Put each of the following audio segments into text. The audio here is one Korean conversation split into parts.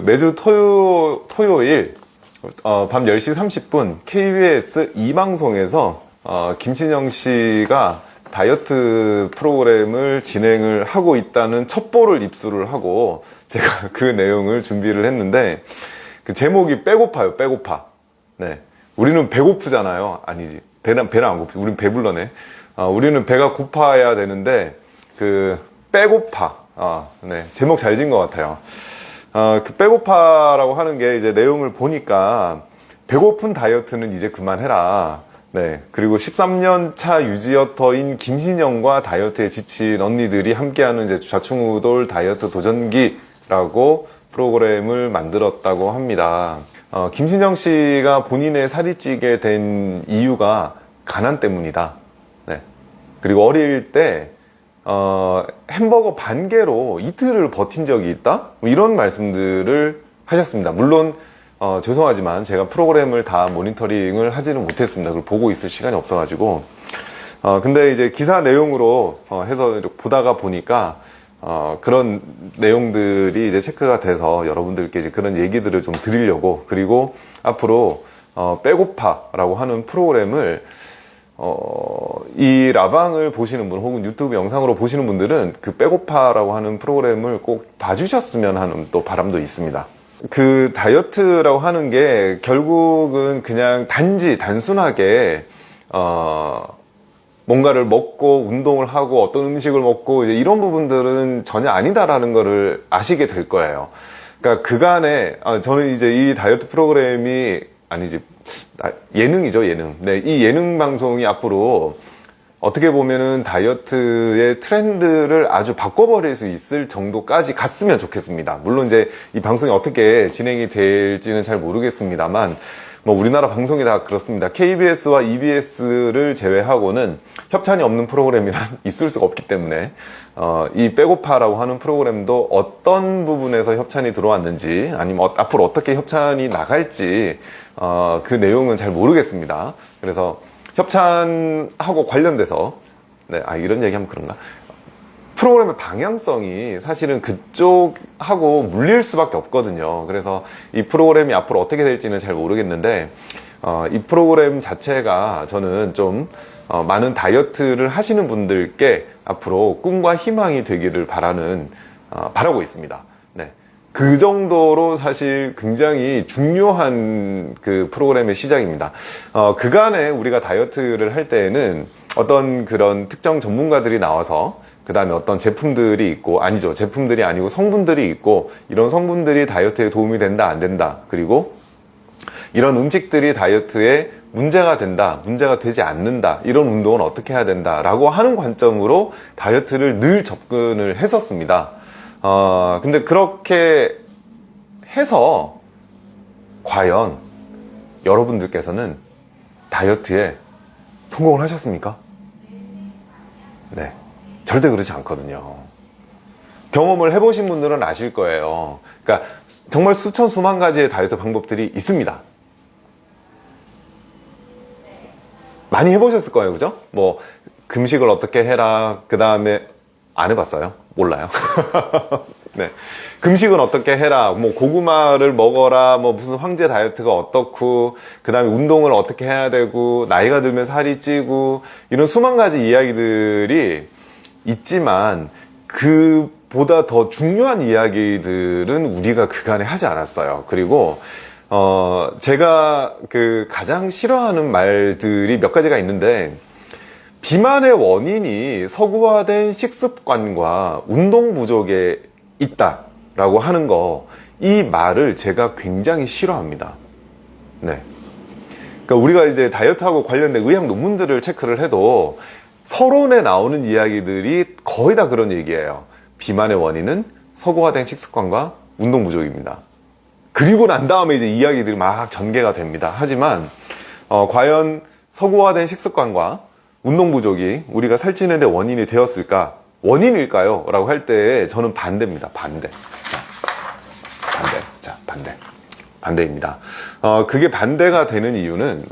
매주 토요, 토요일 어, 밤 10시 30분 KBS 2방송에서 어, 김신영 씨가 다이어트 프로그램을 진행을 하고 있다는 첩보를 입수를 하고 제가 그 내용을 준비를 했는데 그 제목이 빼고파요 빼고파. 네. 우리는 배고프잖아요. 아니지. 배는 배는 안 고프 우리는 배불러네. 어, 우리는 배가 고파야 되는데 그 빼고파. 아, 네. 제목 잘 지은 것 같아요 어, 그 빼고파라고 하는 게 이제 내용을 보니까 배고픈 다이어트는 이제 그만해라. 네. 그리고 13년 차 유지어터인 김신영과 다이어트에 지친 언니들이 함께하는 이제 좌충우돌 다이어트 도전기라고 프로그램을 만들었다고 합니다. 어, 김신영 씨가 본인의 살이 찌게 된 이유가 가난 때문이다. 네. 그리고 어릴 때 어, 햄버거 반 개로 이틀을 버틴 적이 있다? 뭐 이런 말씀들을 하셨습니다. 물론 어, 죄송하지만 제가 프로그램을 다 모니터링을 하지는 못했습니다. 그걸 보고 있을 시간이 없어가지고 어, 근데 이제 기사 내용으로 어, 해서 보다가 보니까 어, 그런 내용들이 이제 체크가 돼서 여러분들께 이제 그런 얘기들을 좀 드리려고 그리고 앞으로 어, 빼고파라고 하는 프로그램을 어, 이 라방을 보시는 분 혹은 유튜브 영상으로 보시는 분들은 그 빼고파라고 하는 프로그램을 꼭 봐주셨으면 하는 또 바람도 있습니다. 그 다이어트라고 하는 게 결국은 그냥 단지 단순하게 어, 뭔가를 먹고 운동을 하고 어떤 음식을 먹고 이런 부분들은 전혀 아니다라는 거를 아시게 될 거예요. 그러니까 그간에 아, 저는 이제 이 다이어트 프로그램이 아니지 예능이죠 예능. 네, 이 예능 방송이 앞으로 어떻게 보면은 다이어트의 트렌드를 아주 바꿔버릴 수 있을 정도까지 갔으면 좋겠습니다. 물론 이제 이 방송이 어떻게 진행이 될지는 잘 모르겠습니다만 뭐 우리나라 방송이 다 그렇습니다. KBS와 EBS를 제외하고는 협찬이 없는 프로그램이란 있을 수가 없기 때문에 어, 이 빼고파라고 하는 프로그램도 어떤 부분에서 협찬이 들어왔는지 아니면 어, 앞으로 어떻게 협찬이 나갈지 어, 그 내용은 잘 모르겠습니다. 그래서 협찬하고 관련돼서 네, 아 이런 얘기하면 그런가? 프로그램의 방향성이 사실은 그쪽하고 물릴 수밖에 없거든요. 그래서 이 프로그램이 앞으로 어떻게 될지는 잘 모르겠는데 어, 이 프로그램 자체가 저는 좀 어, 많은 다이어트를 하시는 분들께 앞으로 꿈과 희망이 되기를 바라는 어, 바라고 있습니다. 네. 그 정도로 사실 굉장히 중요한 그 프로그램의 시작입니다. 어, 그간에 우리가 다이어트를 할 때에는 어떤 그런 특정 전문가들이 나와서 그 다음에 어떤 제품들이 있고 아니죠 제품들이 아니고 성분들이 있고 이런 성분들이 다이어트에 도움이 된다 안 된다 그리고 이런 음식들이 다이어트에 문제가 된다 문제가 되지 않는다 이런 운동은 어떻게 해야 된다 라고 하는 관점으로 다이어트를 늘 접근을 했었습니다 어, 근데 그렇게 해서 과연 여러분들께서는 다이어트에 성공을 하셨습니까? 네. 절대 그렇지 않거든요. 경험을 해보신 분들은 아실 거예요. 그러니까 정말 수천 수만 가지의 다이어트 방법들이 있습니다. 많이 해보셨을 거예요, 그죠? 뭐 금식을 어떻게 해라, 그 다음에 안 해봤어요? 몰라요. 네. 금식은 어떻게 해라, 뭐 고구마를 먹어라, 뭐 무슨 황제 다이어트가 어떻고, 그 다음에 운동을 어떻게 해야 되고, 나이가 들면 살이 찌고, 이런 수만 가지 이야기들이 있지만, 그보다 더 중요한 이야기들은 우리가 그간에 하지 않았어요. 그리고, 어, 제가 그 가장 싫어하는 말들이 몇 가지가 있는데, 비만의 원인이 서구화된 식습관과 운동 부족에 있다 라고 하는 거, 이 말을 제가 굉장히 싫어합니다. 네. 그러니까 우리가 이제 다이어트하고 관련된 의학 논문들을 체크를 해도 서론에 나오는 이야기들이 거의 다 그런 얘기예요. 비만의 원인은 서구화된 식습관과 운동 부족입니다. 그리고 난 다음에 이제 이야기들이 막 전개가 됩니다. 하지만 어, 과연 서구화된 식습관과 운동 부족이 우리가 살찌는 데 원인이 되었을까? 원인일까요? 라고 할 때 저는 반대입니다. 반대. 자, 반대. 자, 반대. 반대입니다. 어, 그게 반대가 되는 이유는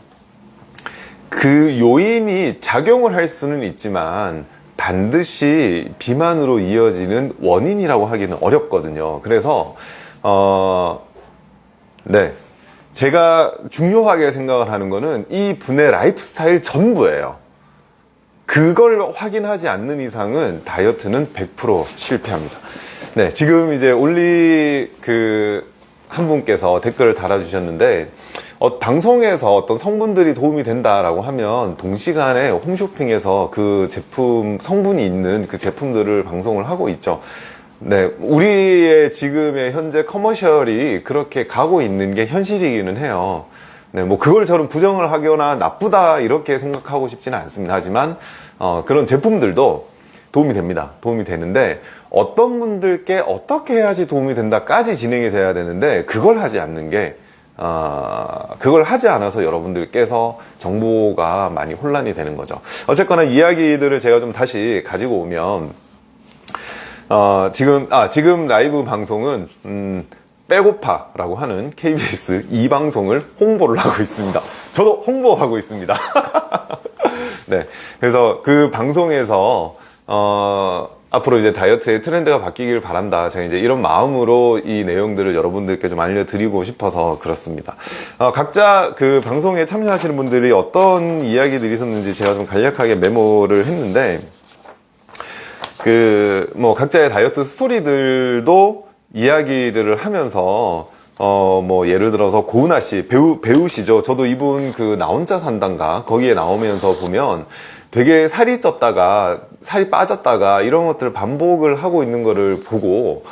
그 요인이 작용을 할 수는 있지만 반드시 비만으로 이어지는 원인이라고 하기는 어렵거든요. 그래서 어, 네. 제가 중요하게 생각을 하는 거는 이 분의 라이프 스타일 전부예요. 그걸 확인하지 않는 이상은 다이어트는 100% 실패합니다. 네, 지금 이제 올리 그 한 분께서 댓글을 달아주셨는데 어, 방송에서 어떤 성분들이 도움이 된다라고 하면 동시간에 홈쇼핑에서 그 제품 성분이 있는 그 제품들을 방송을 하고 있죠. 네, 우리의 지금의 현재 커머셜이 그렇게 가고 있는 게 현실이기는 해요. 네, 뭐 그걸 저는 부정을 하거나 나쁘다 이렇게 생각하고 싶지는 않습니다. 하지만 어, 그런 제품들도 도움이 됩니다. 도움이 되는데 어떤 분들께 어떻게 해야지 도움이 된다까지 진행이 돼야 되는데 그걸 하지 않는 게 어, 그걸 하지 않아서 여러분들께서 정보가 많이 혼란이 되는 거죠. 어쨌거나 이야기들을 제가 좀 다시 가지고 오면 어, 지금 아 지금 라이브 방송은 음, 빼고파라고 하는 KBS 이 방송을 홍보를 하고 있습니다. 저도 홍보하고 있습니다. 네, 그래서 그 방송에서 어, 앞으로 이제 다이어트의 트렌드가 바뀌길 바란다. 제가 이제 이런 마음으로 이 내용들을 여러분들께 좀 알려드리고 싶어서 그렇습니다. 어, 각자 그 방송에 참여하시는 분들이 어떤 이야기들이 있었는지 제가 좀 간략하게 메모를 했는데, 그, 뭐, 각자의 다이어트 스토리들도 이야기들을 하면서, 어, 뭐, 예를 들어서 고은아 씨, 배우, 배우시죠? 저도 이분 그 나 혼자 산단가, 거기에 나오면서 보면 되게 살이 쪘다가 살이 빠졌다가 이런 것들을 반복을 하고 있는 거를 보고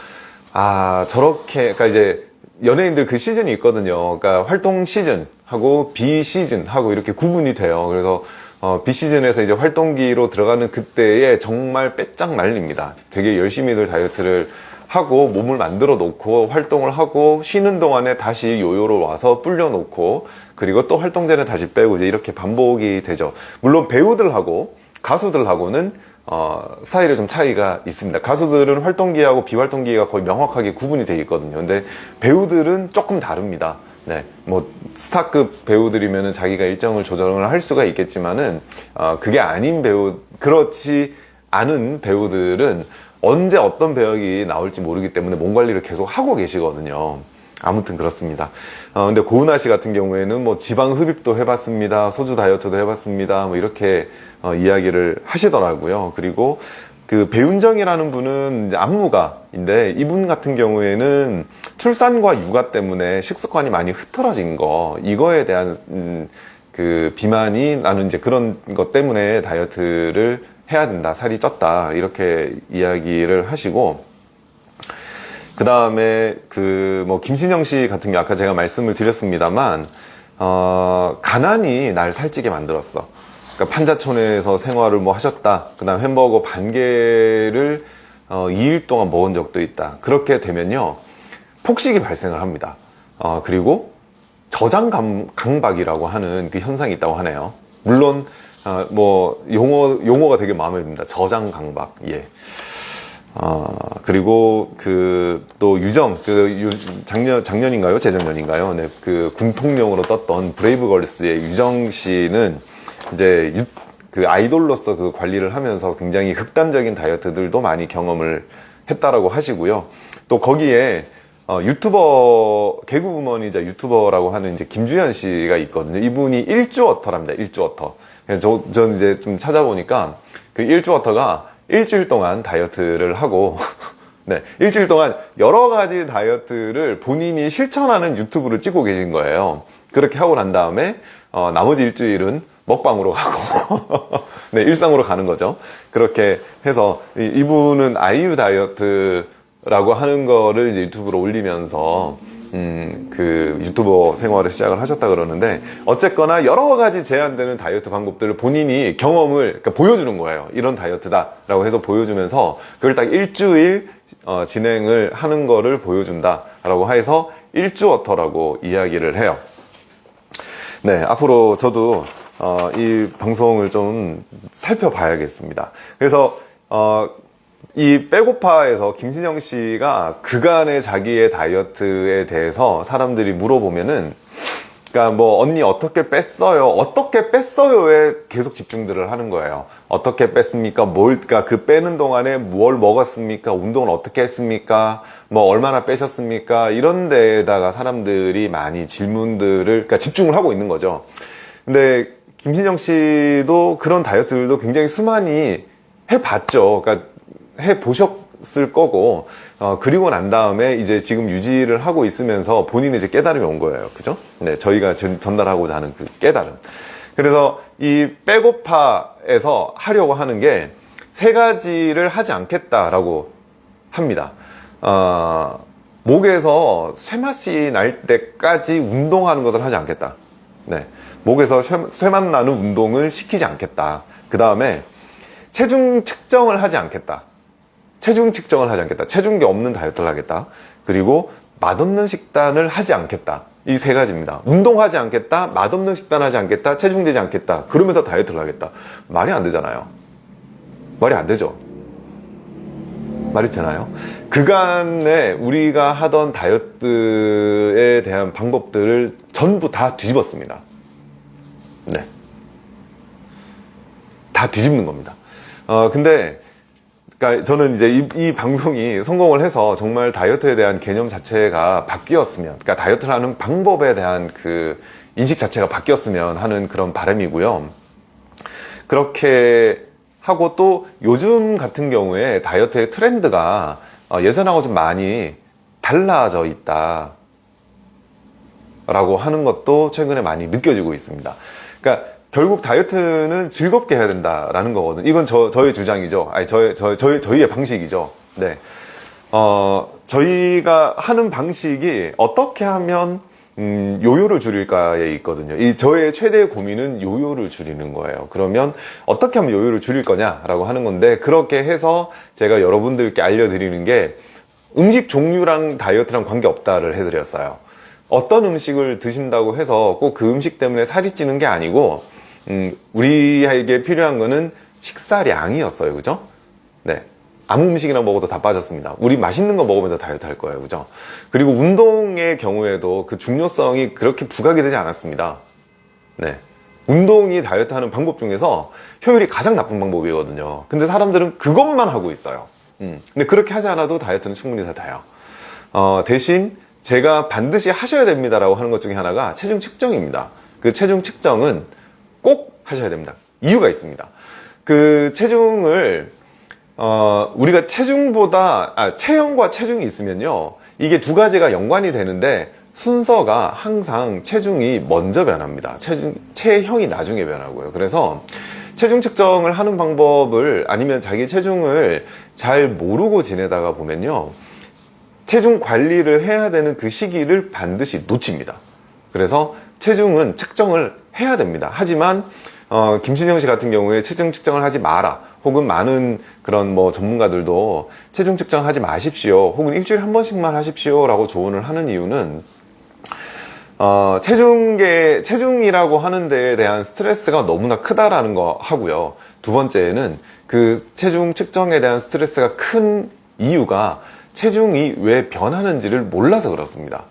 아 저렇게 그러니까 이제 연예인들 그 시즌이 있거든요. 그러니까 활동 시즌 하고 비 시즌 하고 이렇게 구분이 돼요. 그래서 어, 비 시즌에서 이제 활동기로 들어가는 그때에 정말 빼짝 말립니다. 되게 열심히들 다이어트를 하고 몸을 만들어 놓고 활동을 하고 쉬는 동안에 다시 요요로 와서 불려 놓고 그리고 또 활동 전에 다시 빼고 이제 이렇게 반복이 되죠. 물론 배우들하고 가수들하고는 어, 스타일에 좀 차이가 있습니다. 가수들은 활동기하고 비활동기가 거의 명확하게 구분이 되어 있거든요. 근데 배우들은 조금 다릅니다. 네, 뭐 스타급 배우들이면은 자기가 일정을 조정을 할 수가 있겠지만은 어, 그게 아닌 배우 그렇지 않은 배우들은 언제 어떤 배역이 나올지 모르기 때문에 몸 관리를 계속 하고 계시거든요. 아무튼 그렇습니다. 어, 근데 고은아 씨 같은 경우에는 뭐 지방 흡입도 해봤습니다. 소주 다이어트도 해봤습니다. 뭐 이렇게 어, 이야기를 하시더라고요. 그리고 그 배윤정이라는 분은 안무가인데 이분 같은 경우에는 출산과 육아 때문에 식습관이 많이 흐트러진 거 이거에 대한 음, 그 비만이 나는 이제 그런 것 때문에 다이어트를 해야 된다 살이 쪘다 이렇게 이야기를 하시고 그 다음에 그 뭐 김신영 씨 같은 경우 아까 제가 말씀을 드렸습니다만 어, 가난이 날 살찌게 만들었어. 그러니까 판자촌에서 생활을 뭐 하셨다. 그 다음 햄버거 반 개를 어, 2일 동안 먹은 적도 있다. 그렇게 되면요 폭식이 발생을 합니다. 어, 그리고 저장 감, 강박이라고 하는 그 현상이 있다고 하네요. 물론 어, 뭐 용어 용어가 되게 마음에 듭니다. 저장 강박. 예. 어, 그리고 그 또 유정 그 유, 작년 작년인가요 재작년인가요 네, 그 군통령으로 떴던 브레이브걸스의 유정 씨는 이제 유, 그 아이돌로서 그 관리를 하면서 굉장히 극단적인 다이어트들도 많이 경험을 했다라고 하시고요 또 거기에 어, 유튜버 개그우먼이자 유튜버라고 하는 이제 김주현 씨가 있거든요 이분이 일주어터랍니다 일주어터 그래서 저, 전 이제 좀 찾아보니까 그 일주어터가 일주일 동안 다이어트를 하고 네, 일주일 동안 여러 가지 다이어트를 본인이 실천하는 유튜브를 찍고 계신 거예요. 그렇게 하고 난 다음에 어, 나머지 일주일은 먹방으로 가고 네, 일상으로 가는 거죠. 그렇게 해서 이, 분은 아이유 다이어트 라고 하는 거를 이제 유튜브로 올리면서 음, 그 유튜버 생활을 시작을 하셨다 그러는데 어쨌거나 여러 가지 제한되는 다이어트 방법들을 본인이 경험을 그러니까 보여주는 거예요. 이런 다이어트다 라고 해서 보여주면서 그걸 딱 일주일 어, 진행을 하는 거를 보여준다 라고 해서 일주어터라고 이야기를 해요. 네, 앞으로 저도 어, 이 방송을 좀 살펴봐야겠습니다. 그래서 어, 이 빼고파에서 김신영 씨가 그간의 자기의 다이어트에 대해서 사람들이 물어보면은 그러니까 뭐 언니 어떻게 뺐어요? 어떻게 뺐어요에 계속 집중들을 하는 거예요. 어떻게 뺐습니까? 뭘, 그러니까 그 빼는 동안에 뭘 먹었습니까? 운동을 어떻게 했습니까? 뭐 얼마나 빼셨습니까? 이런 데에다가 사람들이 많이 질문들을, 그러니까 집중을 하고 있는 거죠. 근데 김신영 씨도 그런 다이어트들도 굉장히 수많이 해봤죠. 그러니까 해 보셨을 거고, 어, 그리고 난 다음에 이제 지금 유지를 하고 있으면서 본인의 이제 깨달음이 온 거예요. 그죠? 네, 저희가 전, 전달하고자 하는 그 깨달음. 그래서 이 빼고파에서 하려고 하는 게 세 가지를 하지 않겠다라고 합니다. 어, 목에서 쇠맛이 날 때까지 운동하는 것을 하지 않겠다. 네. 목에서 쇠맛 나는 운동을 시키지 않겠다. 그 다음에 체중 측정을 하지 않겠다. 체중 측정을 하지 않겠다. 체중계 없는 다이어트를 하겠다. 그리고 맛없는 식단을 하지 않겠다. 이 세 가지입니다. 운동하지 않겠다, 맛없는 식단 하지 않겠다, 체중 되지 않겠다. 그러면서 다이어트를 하겠다. 말이 안 되잖아요. 말이 안 되죠. 말이 되나요? 그간에 우리가 하던 다이어트에 대한 방법들을 전부 다 뒤집었습니다. 네. 다 뒤집는 겁니다. 어, 근데 그러니까 저는 이제 이, 이, 방송이 성공을 해서 정말 다이어트에 대한 개념 자체가 바뀌었으면, 그러니까 다이어트를 하는 방법에 대한 그 인식 자체가 바뀌었으면 하는 그런 바람이고요. 그렇게 하고 또 요즘 같은 경우에 다이어트의 트렌드가 어, 예전하고 좀 많이 달라져 있다. 라고 하는 것도 최근에 많이 느껴지고 있습니다. 그러니까 결국 다이어트는 즐겁게 해야 된다라는 거거든. 이건 저, 저의 주장이죠. 아니, 저의, 저, 저희, 저희의 방식이죠. 네. 어, 저희가 하는 방식이 어떻게 하면, 음, 요요를 줄일까에 있거든요. 이 저의 최대 고민은 요요를 줄이는 거예요. 그러면 어떻게 하면 요요를 줄일 거냐라고 하는 건데, 그렇게 해서 제가 여러분들께 알려드리는 게 음식 종류랑 다이어트랑 관계없다를 해드렸어요. 어떤 음식을 드신다고 해서 꼭 그 음식 때문에 살이 찌는 게 아니고, 음, 우리에게 필요한 거는 식사량이었어요. 그죠? 네. 아무 음식이나 먹어도 다 빠졌습니다. 우리 맛있는 거 먹으면서 다이어트 할 거예요. 그죠? 그리고 운동의 경우에도 그 중요성이 그렇게 부각이 되지 않았습니다. 네. 운동이 다이어트 하는 방법 중에서 효율이 가장 나쁜 방법이거든요. 근데 사람들은 그것만 하고 있어요. 음. 근데 그렇게 하지 않아도 다이어트는 충분히 다 돼요. 어, 대신 제가 반드시 하셔야 됩니다 라고 하는 것 중에 하나가 체중 측정입니다. 그 체중 측정은 꼭 하셔야 됩니다. 이유가 있습니다. 그 체중을 어, 우리가 체중보다 아, 체형과 체중이 있으면요 이게 두 가지가 연관이 되는데 순서가 항상 체중이 먼저 변합니다. 체중 체형이 나중에 변하고요. 그래서 체중 측정을 하는 방법을 아니면 자기 체중을 잘 모르고 지내다가 보면요 체중 관리를 해야 되는 그 시기를 반드시 놓칩니다. 그래서 체중은 측정을 해야 됩니다. 하지만 어, 김신영 씨 같은 경우에 체중 측정을 하지 마라. 혹은 많은 그런 뭐 전문가들도 체중 측정하지 마십시오. 혹은 일주일에 한 번씩만 하십시오. 라고 조언을 하는 이유는 어, 체중계, 체중이라고 하는 데에 대한 스트레스가 너무나 크다라는 거 하고요. 두 번째는 그 체중 측정에 대한 스트레스가 큰 이유가 체중이 왜 변하는지를 몰라서 그렇습니다.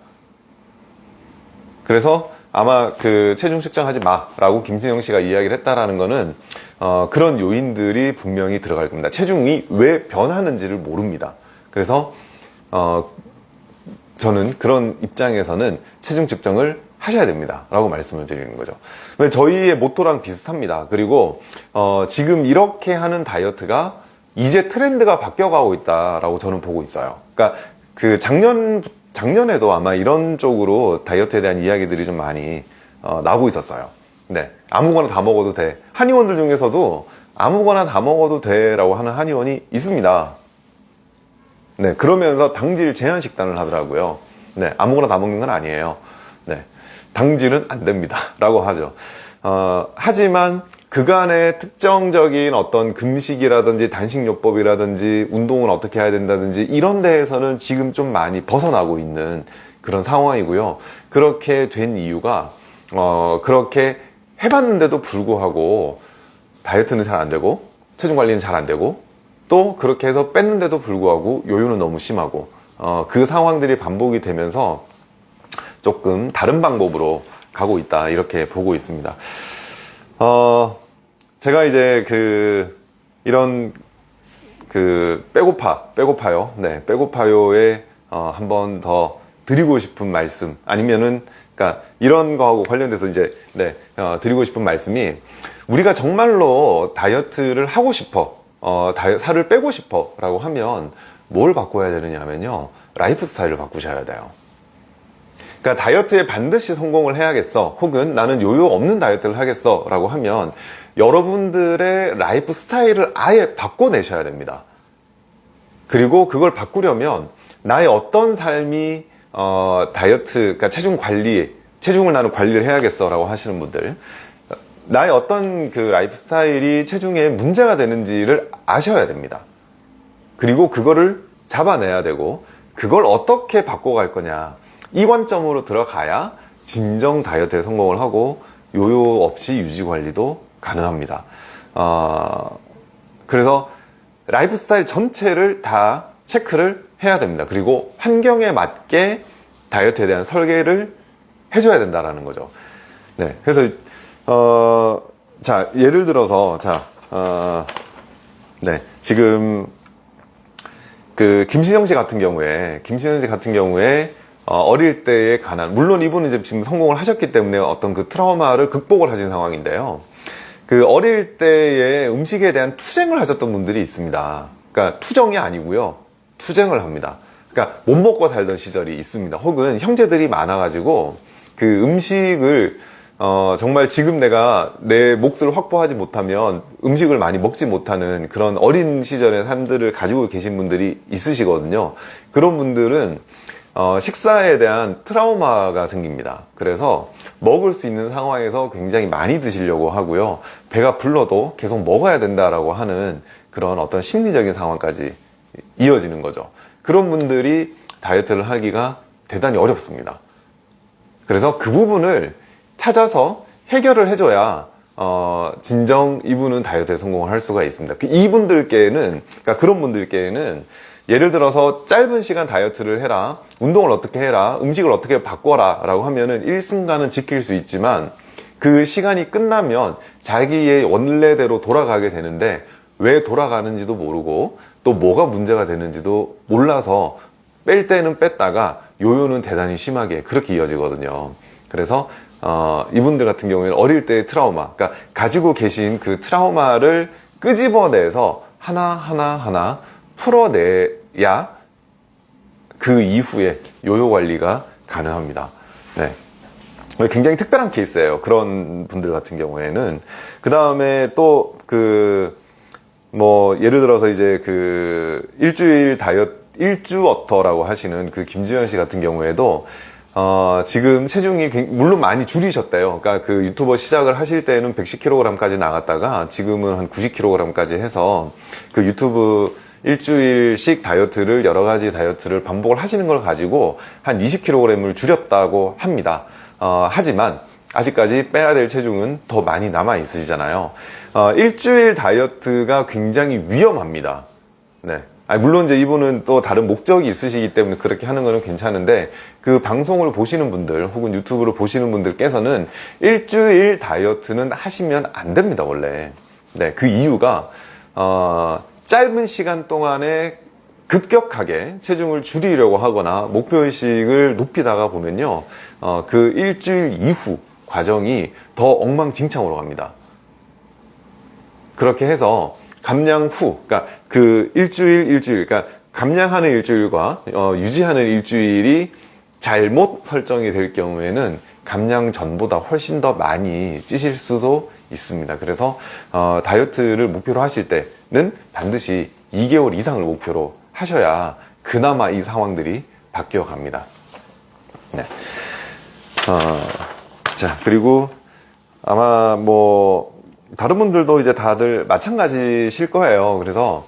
그래서 아마 그 체중 측정하지 마라고 김진영 씨가 이야기를 했다라는 거는 어, 그런 요인들이 분명히 들어갈 겁니다. 체중이 왜 변하는지를 모릅니다. 그래서 어, 저는 그런 입장에서는 체중 측정을 하셔야 됩니다. 라고 말씀을 드리는 거죠. 저희의 모토랑 비슷합니다. 그리고 어, 지금 이렇게 하는 다이어트가 이제 트렌드가 바뀌어 가고 있다라고 저는 보고 있어요. 그러니까 그 작년 작년에도 아마 이런 쪽으로 다이어트에 대한 이야기들이 좀 많이 어, 나오고 있었어요. 네. 아무거나 다 먹어도 돼. 한의원들 중에서도 아무거나 다 먹어도 돼 라고 하는 한의원이 있습니다. 네. 그러면서 당질 제한 식단을 하더라고요. 네. 아무거나 다 먹는 건 아니에요. 네. 당질은 안 됩니다. 라고 하죠. 어, 하지만 그간의 특정적인 어떤 금식이라든지 단식요법이라든지 운동을 어떻게 해야 된다든지 이런 데에서는 지금 좀 많이 벗어나고 있는 그런 상황이고요. 그렇게 된 이유가 어 그렇게 해봤는데도 불구하고 다이어트는 잘 안 되고 체중 관리는 잘 안 되고 또 그렇게 해서 뺐는데도 불구하고 요요는 너무 심하고 어, 그 상황들이 반복이 되면서 조금 다른 방법으로 가고 있다 이렇게 보고 있습니다. 어, 제가 이제 그 이런 그 빼고파 빼고파요. 네 빼고파요에 어, 한 번 더 드리고 싶은 말씀 아니면은 그러니까 이런 거하고 관련돼서 이제 네 어, 드리고 싶은 말씀이 우리가 정말로 다이어트를 하고 싶어 어, 다이, 살을 빼고 싶어 라고 하면 뭘 바꿔야 되느냐 하면요. 라이프 스타일을 바꾸셔야 돼요 그러니까 다이어트에 반드시 성공을 해야겠어. 혹은 나는 요요 없는 다이어트를 하겠어. 라고 하면 여러분들의 라이프 스타일을 아예 바꿔내셔야 됩니다. 그리고 그걸 바꾸려면 나의 어떤 삶이 어, 다이어트, 그러니까 체중 관리, 체중을 나는 관리를 해야겠어. 라고 하시는 분들. 나의 어떤 그 라이프 스타일이 체중에 문제가 되는지를 아셔야 됩니다. 그리고 그거를 잡아내야 되고 그걸 어떻게 바꿔갈 거냐 이 관점으로 들어가야 진정 다이어트에 성공을 하고 요요 없이 유지 관리도 가능합니다. 어, 그래서 라이프 스타일 전체를 다 체크를 해야 됩니다. 그리고 환경에 맞게 다이어트에 대한 설계를 해줘야 된다라는 거죠. 네 그래서 어, 자 예를 들어서 자 어, 네, 지금 그 김신영 씨 같은 경우에 김신영 씨 같은 경우에 어릴 때에 관한 물론 이분은 이제 지금 성공을 하셨기 때문에 어떤 그 트라우마를 극복을 하신 상황인데요. 그 어릴 때에 음식에 대한 투쟁을 하셨던 분들이 있습니다. 그러니까 투정이 아니고요. 투쟁을 합니다. 그러니까 못 먹고 살던 시절이 있습니다. 혹은 형제들이 많아 가지고 그 음식을 어, 정말 지금 내가 내 몫을 확보하지 못하면 음식을 많이 먹지 못하는 그런 어린 시절의 삶들을 가지고 계신 분들이 있으시거든요. 그런 분들은 어, 식사에 대한 트라우마가 생깁니다. 그래서 먹을 수 있는 상황에서 굉장히 많이 드시려고 하고요. 배가 불러도 계속 먹어야 된다라고 하는 그런 어떤 심리적인 상황까지 이어지는 거죠. 그런 분들이 다이어트를 하기가 대단히 어렵습니다. 그래서 그 부분을 찾아서 해결을 해줘야 어, 진정 이분은 다이어트에 성공을 할 수가 있습니다. 그 이분들께는, 그러니까 그런 분들께는 예를 들어서 짧은 시간 다이어트를 해라, 운동을 어떻게 해라, 음식을 어떻게 바꿔라 라고 하면은 일순간은 지킬 수 있지만 그 시간이 끝나면 자기의 원래대로 돌아가게 되는데 왜 돌아가는지도 모르고 또 뭐가 문제가 되는지도 몰라서 뺄 때는 뺐다가 요요는 대단히 심하게 그렇게 이어지거든요. 그래서 어, 이분들 같은 경우에는 어릴 때의 트라우마, 그러니까 가지고 계신 그 트라우마를 끄집어내서 하나하나 하나 풀어내 야 그 이후에 요요 관리가 가능합니다. 네. 굉장히 특별한 케이스예요. 그런 분들 같은 경우에는. 그 다음에 또 그, 뭐, 예를 들어서 이제 그 일주일 다이어트, 일주 어터라고 하시는 그 김주현 씨 같은 경우에도 어, 지금 체중이 물론 많이 줄이셨대요. 그러니까 그 유튜버 시작을 하실 때는 110kg까지 나갔다가 지금은 한 90kg까지 해서 그 유튜브 일주일씩 다이어트를 여러 가지 다이어트를 반복을 하시는 걸 가지고 한 20kg을 줄였다고 합니다. 어, 하지만 아직까지 빼야 될 체중은 더 많이 남아 있으시잖아요. 어, 일주일 다이어트가 굉장히 위험합니다. 네. 아니, 물론 이제 이분은 또 다른 목적이 있으시기 때문에 그렇게 하는 거는 괜찮은데 그 방송을 보시는 분들 혹은 유튜브를 보시는 분들께서는 일주일 다이어트는 하시면 안 됩니다 원래 네, 그 이유가 어, 짧은 시간 동안에 급격하게 체중을 줄이려고 하거나 목표의식을 높이다가 보면요 어, 그 일주일 이후 과정이 더 엉망진창으로 갑니다 그렇게 해서 감량 후, 그러니까 그 일주일, 일주일, 그러니까 감량하는 일주일과 어, 유지하는 일주일이 잘못 설정이 될 경우에는 감량 전보다 훨씬 더 많이 찌실 수도 있습니다. 그래서 어, 다이어트를 목표로 하실 때 는 반드시 2개월 이상을 목표로 하셔야 그나마 이 상황들이 바뀌어 갑니다. 네. 어, 자, 그리고 아마 뭐 다른 분들도 이제 다들 마찬가지실 거예요. 그래서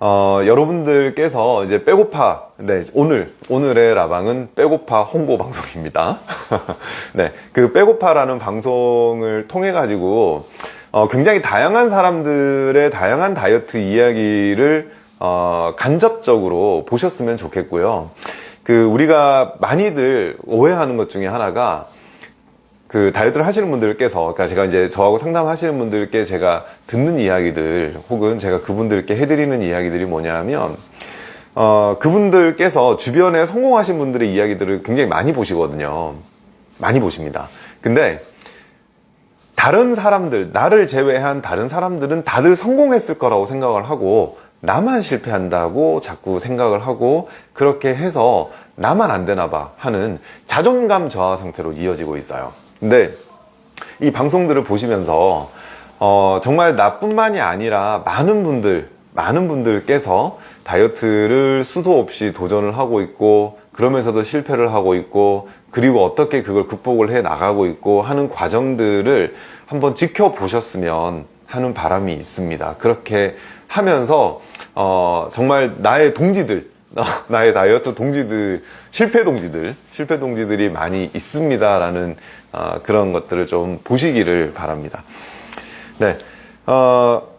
어, 여러분들께서 이제 빼고파, 네, 오늘, 오늘의 라방은 빼고파 홍보 방송입니다. 네, 그 빼고파라는 방송을 통해가지고, 어, 굉장히 다양한 사람들의 다양한 다이어트 이야기를, 어, 간접적으로 보셨으면 좋겠고요. 그, 우리가 많이들 오해하는 것 중에 하나가, 그 다이어트를 하시는 분들께서, 그러니까 제가 이제 저하고 상담하시는 분들께 제가 듣는 이야기들, 혹은 제가 그분들께 해드리는 이야기들이 뭐냐면, 어, 그분들께서 주변에 성공하신 분들의 이야기들을 굉장히 많이 보시거든요. 많이 보십니다. 근데, 다른 사람들, 나를 제외한 다른 사람들은 다들 성공했을 거라고 생각을 하고, 나만 실패한다고 자꾸 생각을 하고, 그렇게 해서 나만 안 되나 봐 하는 자존감 저하 상태로 이어지고 있어요. 근데 이 방송들을 보시면서 어, 정말 나뿐만이 아니라 많은 분들, 많은 분들께서 다이어트를 수도 없이 도전을 하고 있고 그러면서도 실패를 하고 있고 그리고 어떻게 그걸 극복을 해 나가고 있고 하는 과정들을 한번 지켜보셨으면 하는 바람이 있습니다. 그렇게 하면서 어, 정말 나의 동지들 나의 다이어트 동지들, 실패 동지들, 실패 동지들이 많이 있습니다 라는 어, 그런 것들을 좀 보시기를 바랍니다. 네, 어,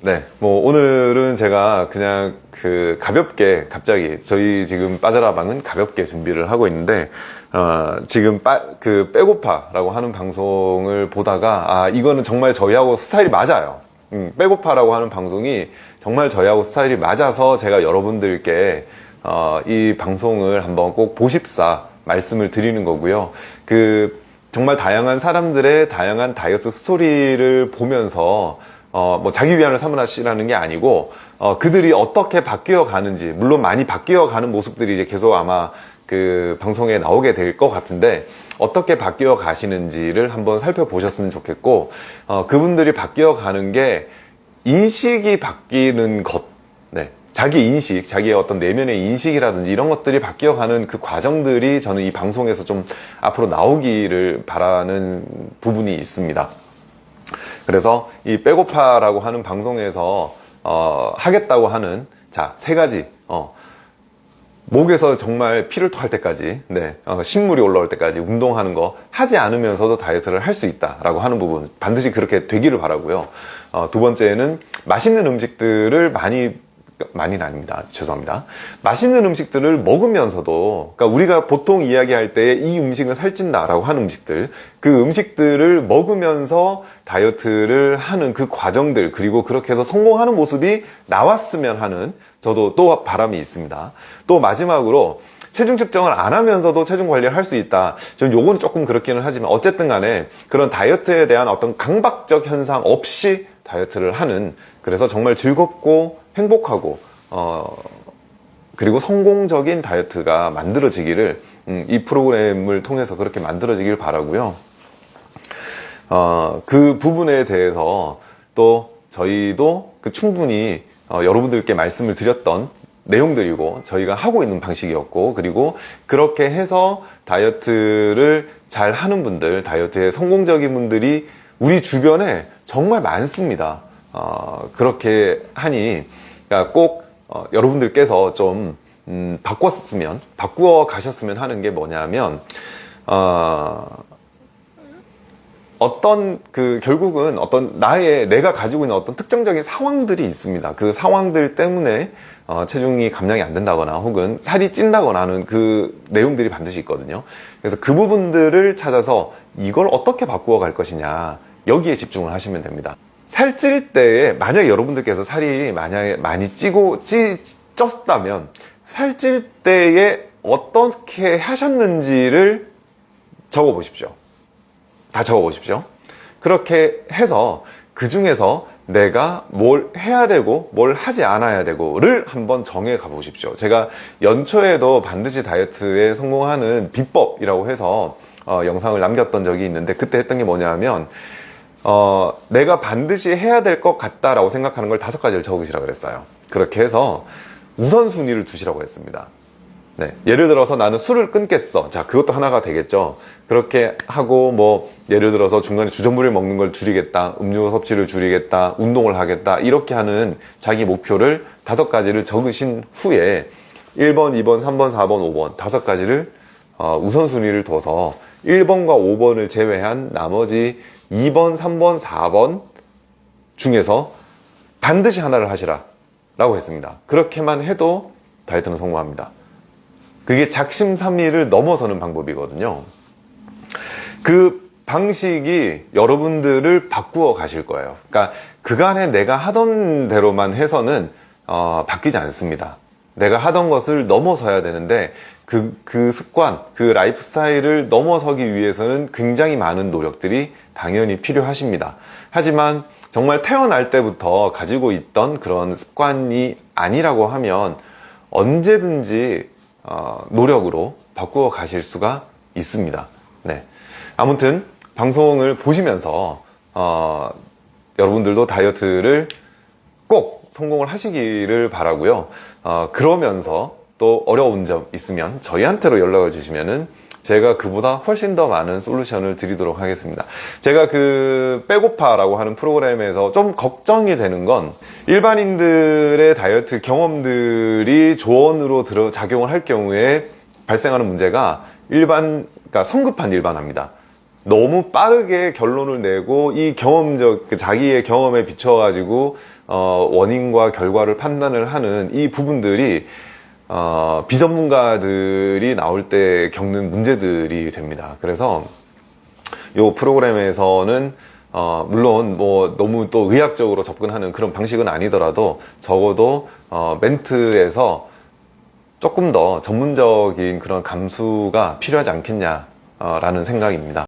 네, 뭐 오늘은 제가 그냥 그 가볍게 갑자기 저희 지금 빠져라방은 가볍게 준비를 하고 있는데 어, 지금 빠, 그 빼고파라고 하는 방송을 보다가 아 이거는 정말 저희하고 스타일이 맞아요. 음, 빼고파라고 하는 방송이 정말 저희하고 스타일이 맞아서 제가 여러분들께 어, 이 방송을 한번 꼭 보십사 말씀을 드리는 거고요. 그 정말 다양한 사람들의 다양한 다이어트 스토리를 보면서 어, 뭐 자기 위안을 삼으시라는 게 아니고 어, 그들이 어떻게 바뀌어 가는지 물론 많이 바뀌어 가는 모습들이 이제 계속 아마 그 방송에 나오게 될 것 같은데 어떻게 바뀌어 가시는지를 한번 살펴보셨으면 좋겠고 어, 그분들이 바뀌어 가는 게 인식이 바뀌는 것 네. 자기 인식, 자기의 어떤 내면의 인식이라든지 이런 것들이 바뀌어가는 그 과정들이 저는 이 방송에서 좀 앞으로 나오기를 바라는 부분이 있습니다. 그래서 이 빼고파라고 하는 방송에서 어, 하겠다고 하는 자 세 가지 어, 목에서 정말 피를 토할 때까지 네, 어, 신물이 올라올 때까지 운동하는 거 하지 않으면서도 다이어트를 할 수 있다라고 하는 부분 반드시 그렇게 되기를 바라고요. 어, 두 번째는 맛있는 음식들을 많이 많이는 아닙니다. 죄송합니다. 맛있는 음식들을 먹으면서도, 그러니까 우리가 보통 이야기할 때 이 음식은 살찐다 라고 하는 음식들, 그 음식들을 먹으면서 다이어트를 하는 그 과정들, 그리고 그렇게 해서 성공하는 모습이 나왔으면 하는 저도 또 바람이 있습니다. 또 마지막으로 체중 측정을 안 하면서도 체중 관리를 할 수 있다. 저는 요거는 조금 그렇기는 하지만 어쨌든 간에 그런 다이어트에 대한 어떤 강박적 현상 없이 다이어트를 하는 그래서 정말 즐겁고 행복하고 어 그리고 성공적인 다이어트가 만들어지기를 음, 이 프로그램을 통해서 그렇게 만들어지길 바라고요. 어, 그 부분에 대해서 또 저희도 그 충분히 어, 여러분들께 말씀을 드렸던 내용들이고 저희가 하고 있는 방식이었고 그리고 그렇게 해서 다이어트를 잘 하는 분들 다이어트에 성공적인 분들이 우리 주변에 정말 많습니다. 어, 그렇게 하니 그러니까 꼭 어, 여러분들께서 좀 음, 바꿨으면 바꾸어 가셨으면 하는 게 뭐냐면 어, 어떤 그 결국은 어떤 나의 내가 가지고 있는 어떤 특정적인 상황들이 있습니다. 그 상황들 때문에 어, 체중이 감량이 안 된다거나 혹은 살이 찐다거나 하는 그 내용들이 반드시 있거든요. 그래서 그 부분들을 찾아서 이걸 어떻게 바꾸어 갈 것이냐 여기에 집중을 하시면 됩니다. 살찔 때에 만약에 여러분들께서 살이 만약에 많이 찌고 찌, 쪘다면 살찔 때에 어떻게 하셨는지를 적어 보십시오. 다 적어 보십시오. 그렇게 해서 그 중에서 내가 뭘 해야 되고 뭘 하지 않아야 되고를 한번 정해 가 보십시오. 제가 연초에도 반드시 다이어트에 성공하는 비법이라고 해서 어, 영상을 남겼던 적이 있는데 그때 했던 게 뭐냐면 어, 내가 반드시 해야 될 것 같다라고 생각하는 걸 다섯 가지를 적으시라 그랬어요. 그렇게 해서 우선순위를 두시라고 했습니다. 네. 예를 들어서 나는 술을 끊겠어. 자, 그것도 하나가 되겠죠. 그렇게 하고, 뭐, 예를 들어서 중간에 주전부리를 먹는 걸 줄이겠다. 음료 섭취를 줄이겠다. 운동을 하겠다. 이렇게 하는 자기 목표를 다섯 가지를 적으신 후에 1번, 2번, 3번, 4번, 5번 다섯 가지를 어, 우선순위를 둬서 1번과 5번을 제외한 나머지 2번, 3번, 4번 중에서 반드시 하나를 하시라 라고 했습니다. 그렇게만 해도 다이어트는 성공합니다. 그게 작심삼일을 넘어서는 방법이거든요. 그 방식이 여러분들을 바꾸어 가실 거예요. 그러니까 그간에 내가 하던 대로만 해서는 어, 바뀌지 않습니다. 내가 하던 것을 넘어서야 되는데 그, 그 습관, 그 라이프 스타일을 넘어서기 위해서는 굉장히 많은 노력들이 당연히 필요하십니다. 하지만 정말 태어날 때부터 가지고 있던 그런 습관이 아니라고 하면 언제든지 어, 노력으로 바꾸어 가실 수가 있습니다. 네. 아무튼 방송을 보시면서 어, 여러분들도 다이어트를 꼭 성공을 하시기를 바라고요. 어, 그러면서 또 어려운 점 있으면 저희한테로 연락을 주시면은 제가 그보다 훨씬 더 많은 솔루션을 드리도록 하겠습니다. 제가 그 빼고파라고 하는 프로그램에서 좀 걱정이 되는 건 일반인들의 다이어트 경험들이 조언으로 들어 작용을 할 경우에 발생하는 문제가 일반, 그러니까 성급한 일반화입니다. 너무 빠르게 결론을 내고 이 경험적 그 자기의 경험에 비춰 가지고 어, 원인과 결과를 판단을 하는 이 부분들이 어, 비전문가들이 나올 때 겪는 문제들이 됩니다. 그래서 이 프로그램에서는 어, 물론 뭐 너무 또 의학적으로 접근하는 그런 방식은 아니더라도 적어도 어, 멘트에서 조금 더 전문적인 그런 감수가 필요하지 않겠냐라는 생각입니다.